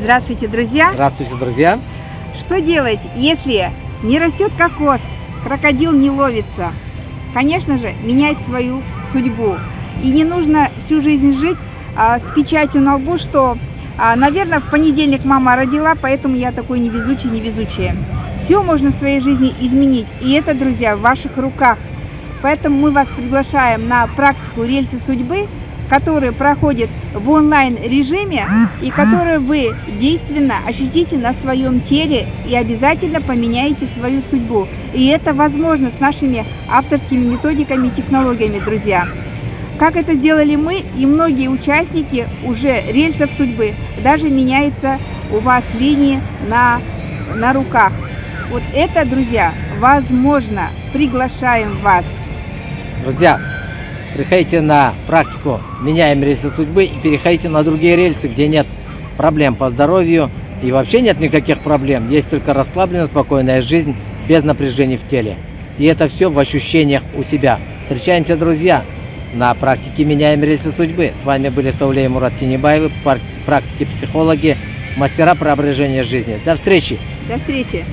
Здравствуйте, друзья! Здравствуйте, друзья! Что делать, если не растет кокос, крокодил не ловится? Конечно же, менять свою судьбу. И не нужно всю жизнь жить а, с печатью на лбу, что, а, наверное, в понедельник мама родила, поэтому я такой невезучий, невезучая. Все можно в своей жизни изменить, и это, друзья, в ваших руках. Поэтому мы вас приглашаем на практику рельсы судьбы, которые проходят в онлайн-режиме и которые вы действенно ощутите на своем теле и обязательно поменяете свою судьбу. И это возможно с нашими авторскими методиками и технологиями, друзья. Как это сделали мы и многие участники уже рельсов судьбы, даже меняется у вас линии на, на руках. Вот это, друзья, возможно. Приглашаем вас. Друзья, приходите на практику «Меняем рельсы судьбы» и переходите на другие рельсы, где нет проблем по здоровью и вообще нет никаких проблем. Есть только расслабленная, спокойная жизнь без напряжений в теле. И это все в ощущениях у себя. Встречаемся, друзья, на практике «Меняем рельсы судьбы». С вами были Саулей Мурат Тинебаевы, практики-психологи, мастера преображения жизни. До встречи! До встречи!